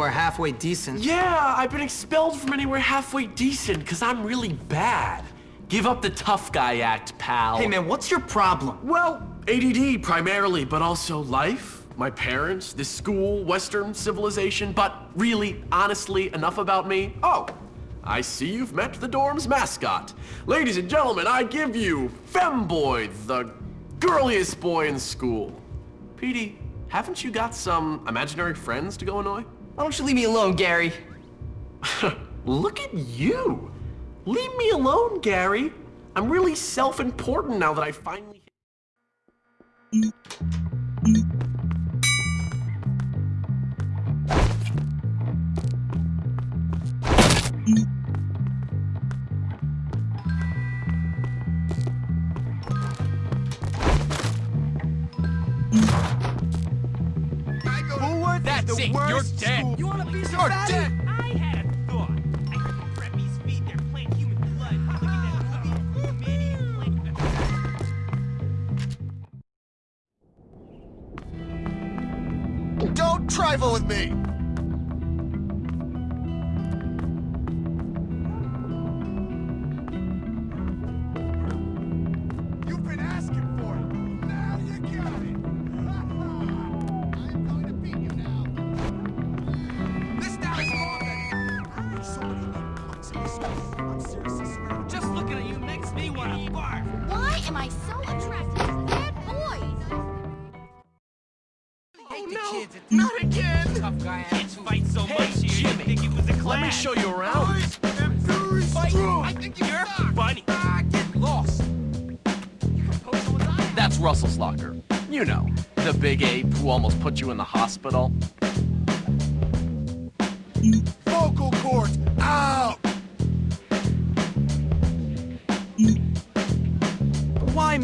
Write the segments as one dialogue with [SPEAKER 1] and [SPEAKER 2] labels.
[SPEAKER 1] Or halfway decent.
[SPEAKER 2] Yeah, I've been expelled from anywhere halfway decent because I'm really bad. Give up the tough guy act, pal.
[SPEAKER 1] Hey man, what's your problem?
[SPEAKER 2] Well, ADD primarily, but also life, my parents, this school, Western civilization, but really, honestly, enough about me. Oh, I see you've met the dorm's mascot. Ladies and gentlemen, I give you Femboy, the girliest boy in school. Petey, haven't you got some imaginary friends to go annoy?
[SPEAKER 1] Why don't you leave me alone, Gary?
[SPEAKER 2] Look at you. Leave me alone, Gary. I'm really self-important now that I finally...
[SPEAKER 3] That's it. You're dead.
[SPEAKER 4] You want a piece
[SPEAKER 3] You're
[SPEAKER 4] of
[SPEAKER 3] dead.
[SPEAKER 4] I had a thought. I could prep these feet there, plant human blood. Look at that movie, Man-Eating Plant.
[SPEAKER 3] Don't trifle with me.
[SPEAKER 5] Am I so attracted to bad boys?
[SPEAKER 4] Hate the
[SPEAKER 2] no,
[SPEAKER 4] kids at
[SPEAKER 2] not again.
[SPEAKER 4] Tough guy Kids fight so
[SPEAKER 2] Hey,
[SPEAKER 4] much here.
[SPEAKER 2] Jimmy,
[SPEAKER 4] you think it was a class.
[SPEAKER 2] Let me show you around.
[SPEAKER 3] I'm very
[SPEAKER 4] Fight.
[SPEAKER 3] strong.
[SPEAKER 4] I think you're funny.
[SPEAKER 3] Ah, get lost.
[SPEAKER 2] That's Russell's locker. You know, the big ape who almost put you in the hospital.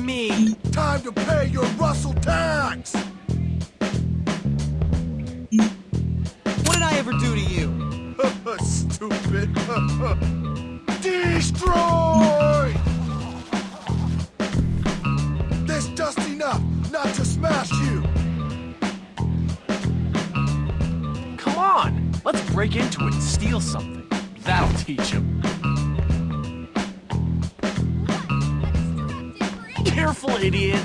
[SPEAKER 1] Me?
[SPEAKER 3] Time to pay your Russell tax.
[SPEAKER 1] What did I ever do to you?
[SPEAKER 3] Stupid. Destroy! There's just enough not to smash you.
[SPEAKER 2] Come on, let's break into it and steal something. That'll teach him. Careful, idiot.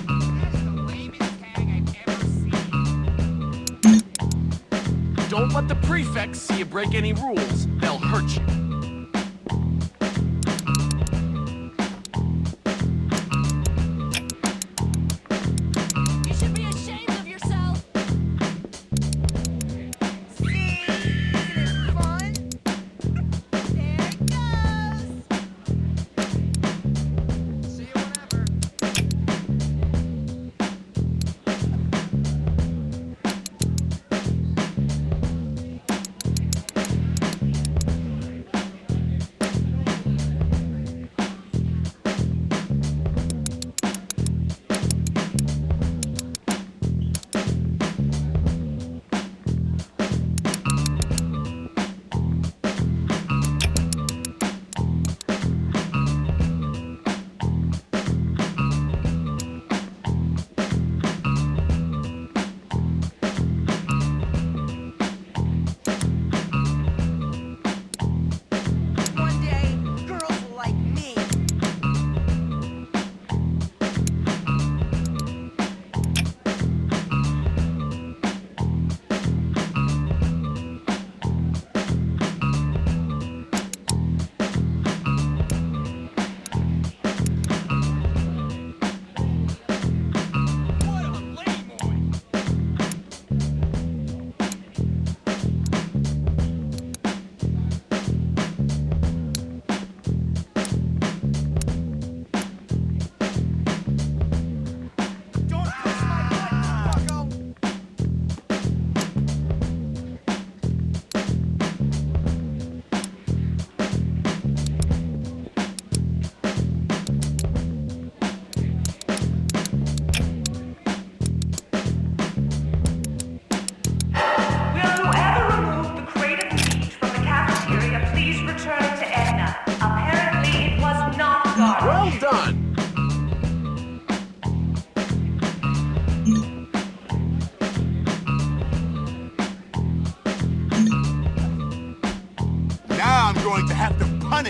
[SPEAKER 2] Don't let the prefects see you break any rules. They'll hurt you.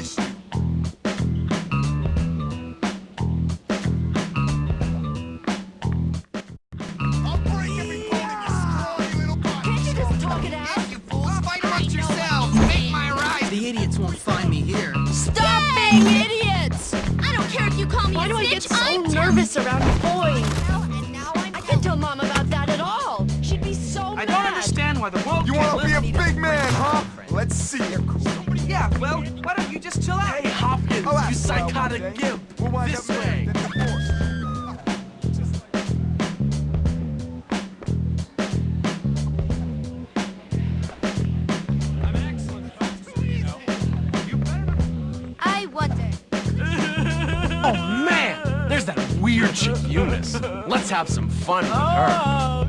[SPEAKER 3] Have
[SPEAKER 2] have some fun with her.
[SPEAKER 4] Oh.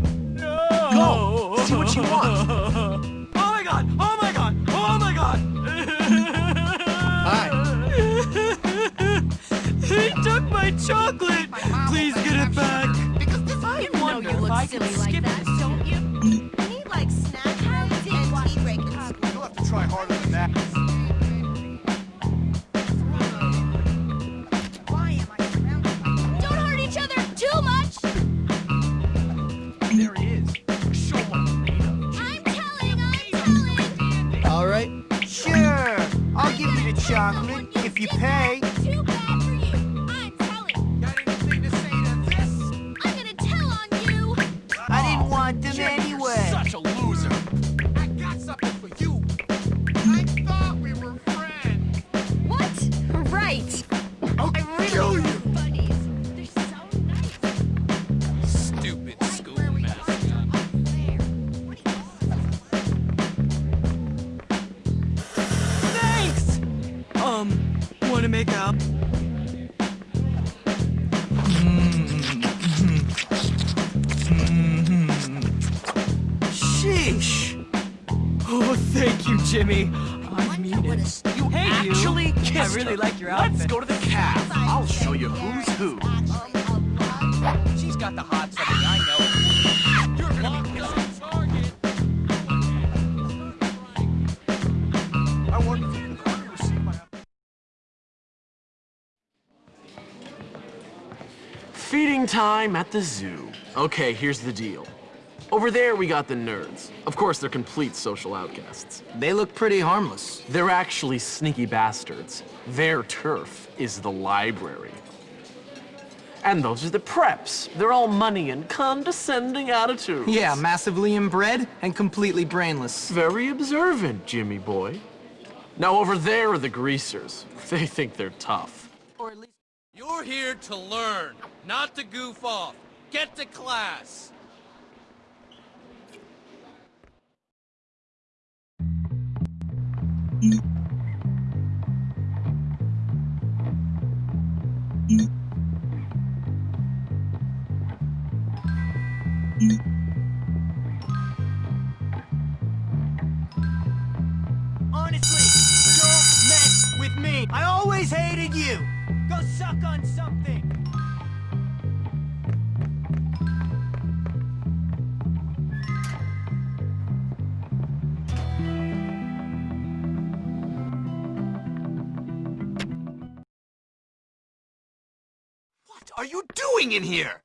[SPEAKER 6] If
[SPEAKER 5] you
[SPEAKER 1] pay.
[SPEAKER 4] Thank you, Jimmy. I mean it.
[SPEAKER 2] You
[SPEAKER 4] Hey, you.
[SPEAKER 2] actually kissed
[SPEAKER 4] I really
[SPEAKER 2] her.
[SPEAKER 4] like your outfit.
[SPEAKER 2] Let's go to the cab. I'll show you who's who.
[SPEAKER 1] She's got the hot something, I know.
[SPEAKER 4] You're locked on target.
[SPEAKER 3] I wonder if you can receive my
[SPEAKER 2] Feeding time at the zoo. Okay, here's the deal. Over there, we got the nerds. Of course, they're complete social outcasts.
[SPEAKER 1] They look pretty harmless.
[SPEAKER 2] They're actually sneaky bastards. Their turf is the library. And those are the preps. They're all money and condescending attitudes.
[SPEAKER 1] Yeah, massively inbred and completely brainless.
[SPEAKER 2] Very observant, Jimmy boy. Now over there are the greasers. They think they're tough.
[SPEAKER 1] Or at least
[SPEAKER 7] You're here to learn, not to goof off. Get to class.
[SPEAKER 3] What are you doing in here?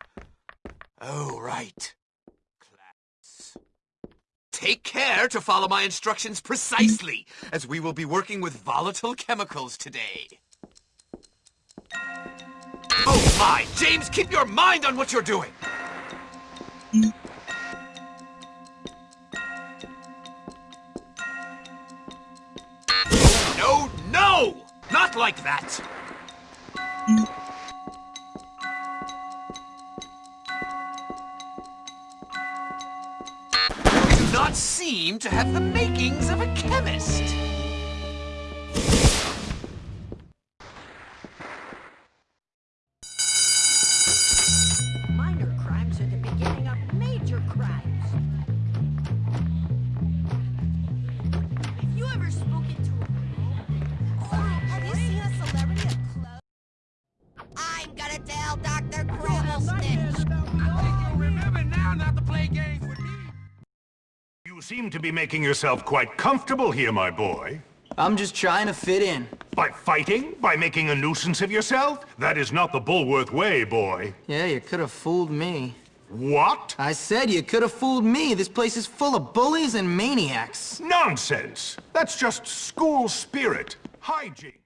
[SPEAKER 3] Oh, right. Class. Take care to follow my instructions precisely, as we will be working with volatile chemicals today. Oh my! James, keep your mind on what you're doing! No, no! Not like that! Seem to have the makings of a chemist.
[SPEAKER 6] Minor crimes are the beginning
[SPEAKER 8] seem to be making yourself quite comfortable here, my boy. I'm just trying to fit in.
[SPEAKER 9] By fighting? By making a nuisance of yourself? That is not the Bullworth way, boy.
[SPEAKER 8] Yeah, you could have fooled me.
[SPEAKER 9] What?
[SPEAKER 8] I said you could have fooled me. This place is full of bullies and maniacs.
[SPEAKER 9] Nonsense! That's just school spirit. Hygiene.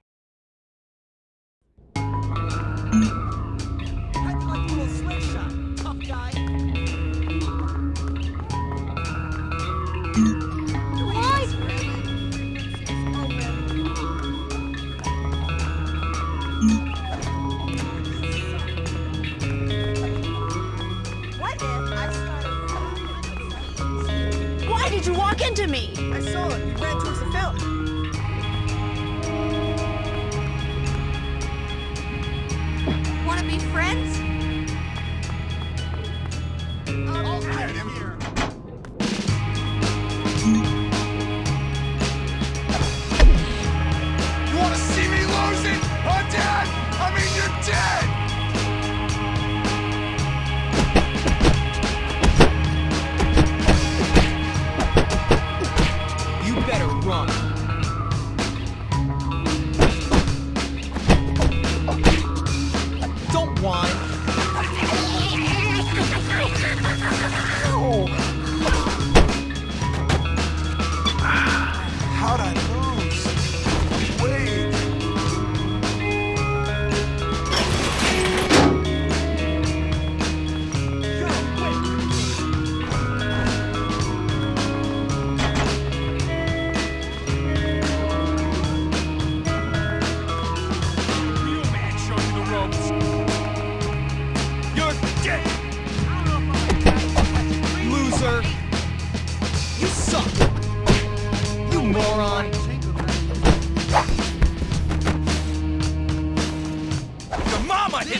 [SPEAKER 3] What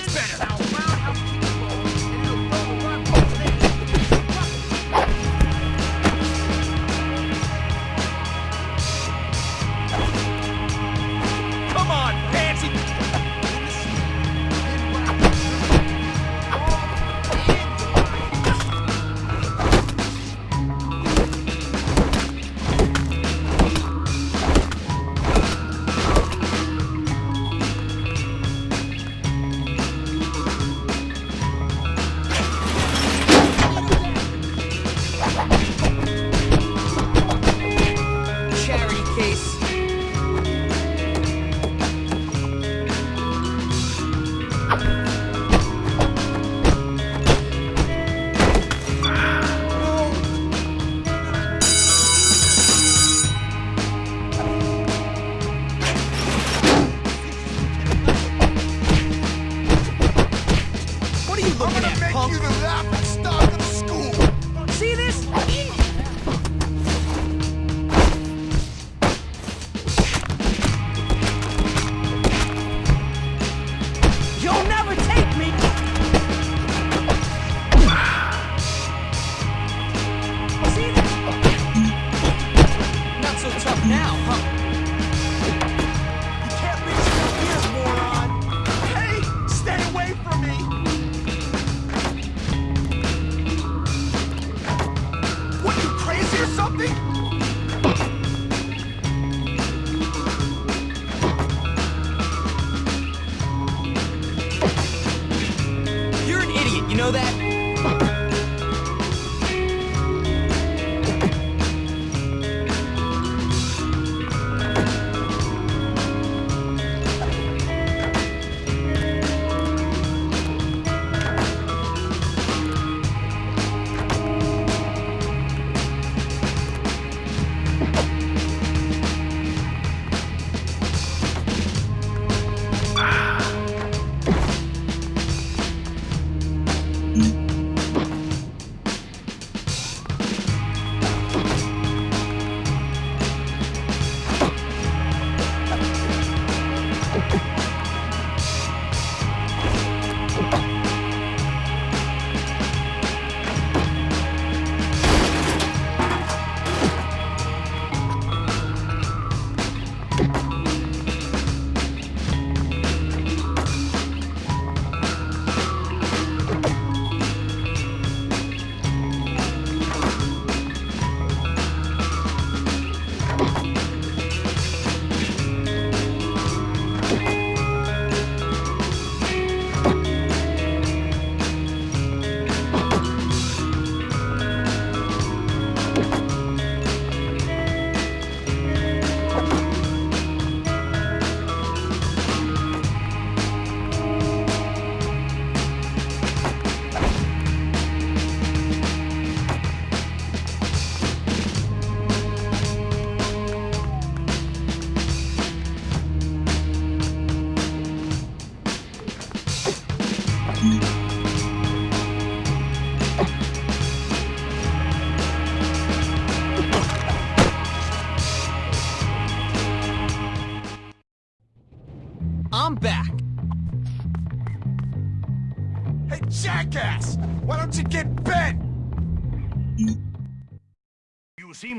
[SPEAKER 4] hits better.
[SPEAKER 9] Hadi.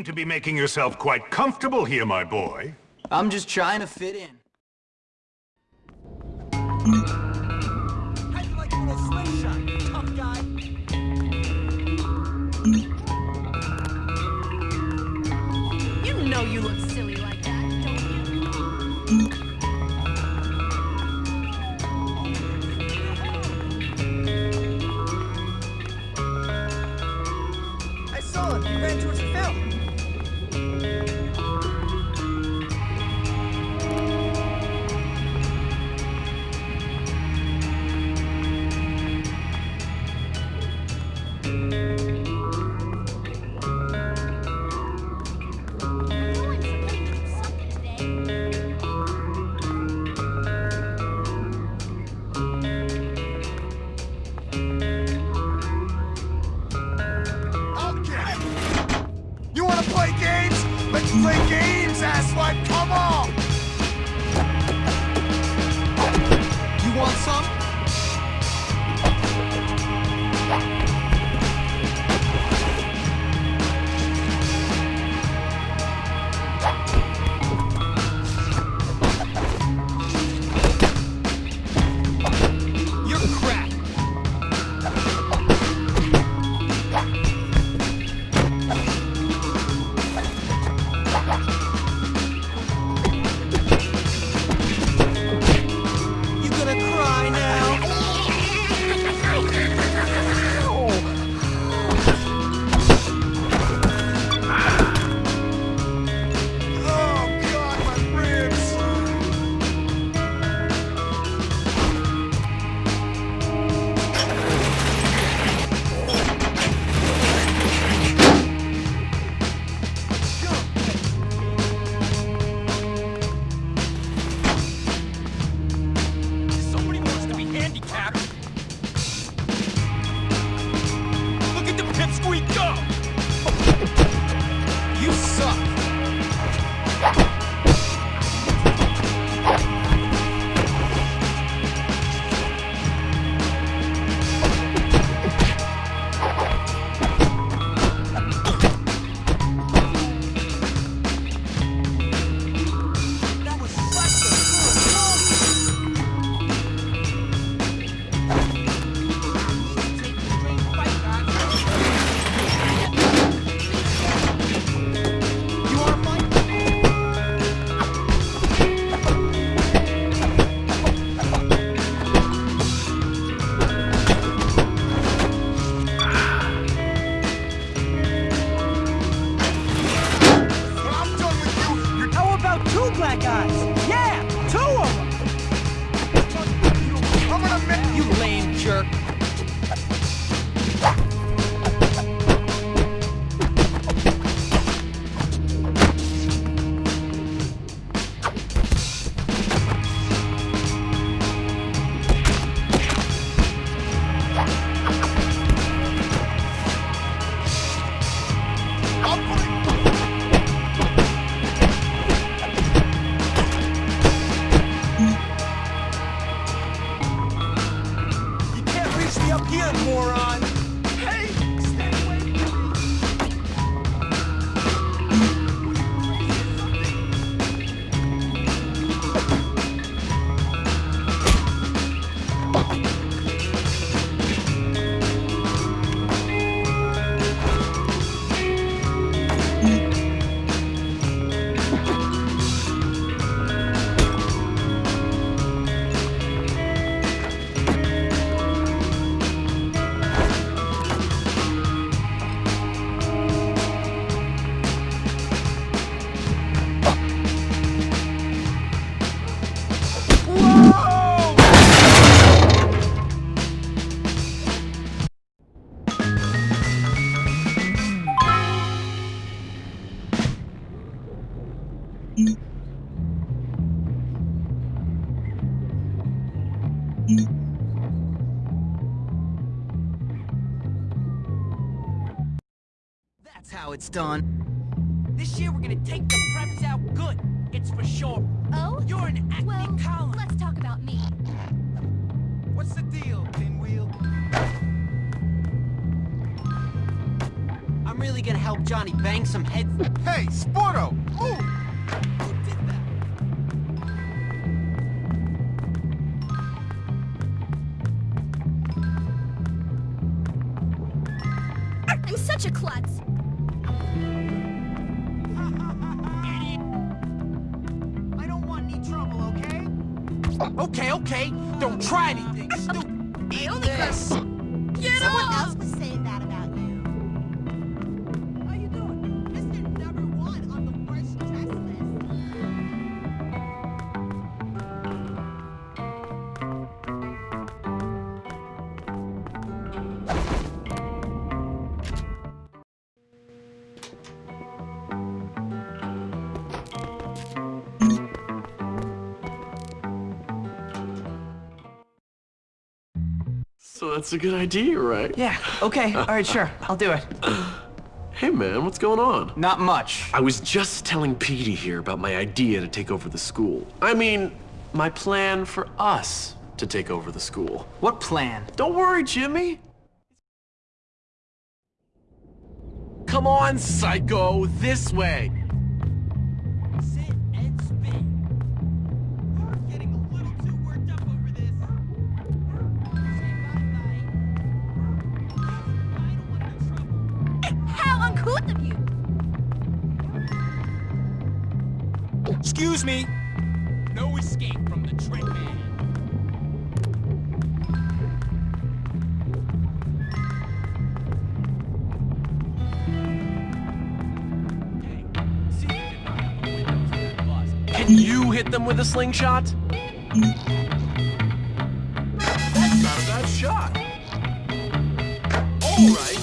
[SPEAKER 9] to be making yourself quite comfortable here, my boy.
[SPEAKER 4] I'm just trying to fit in. it's done.
[SPEAKER 10] This year we're gonna take the preps out good. It's for sure.
[SPEAKER 1] Oh?
[SPEAKER 10] You're an acting
[SPEAKER 1] well,
[SPEAKER 10] column.
[SPEAKER 1] let's talk about
[SPEAKER 6] me. What's
[SPEAKER 8] the deal, Pinwheel?
[SPEAKER 5] I'm really gonna help
[SPEAKER 8] Johnny bang some heads. Hey, Sporto!
[SPEAKER 6] Move! Okay, don't try anything stupid.
[SPEAKER 2] So that's a good idea, right?
[SPEAKER 8] Yeah, okay, alright, sure. I'll do it.
[SPEAKER 2] Hey man, what's going on?
[SPEAKER 8] Not much.
[SPEAKER 2] I was just telling Petey here about my idea to take over the school. I mean, my plan for us to take over the school.
[SPEAKER 8] What plan?
[SPEAKER 2] Don't worry, Jimmy.
[SPEAKER 6] Come on, psycho, this way. Excuse me.
[SPEAKER 4] No escape from the trick man.
[SPEAKER 1] Can
[SPEAKER 2] you hit them with a slingshot? That's not a bad shot. All right.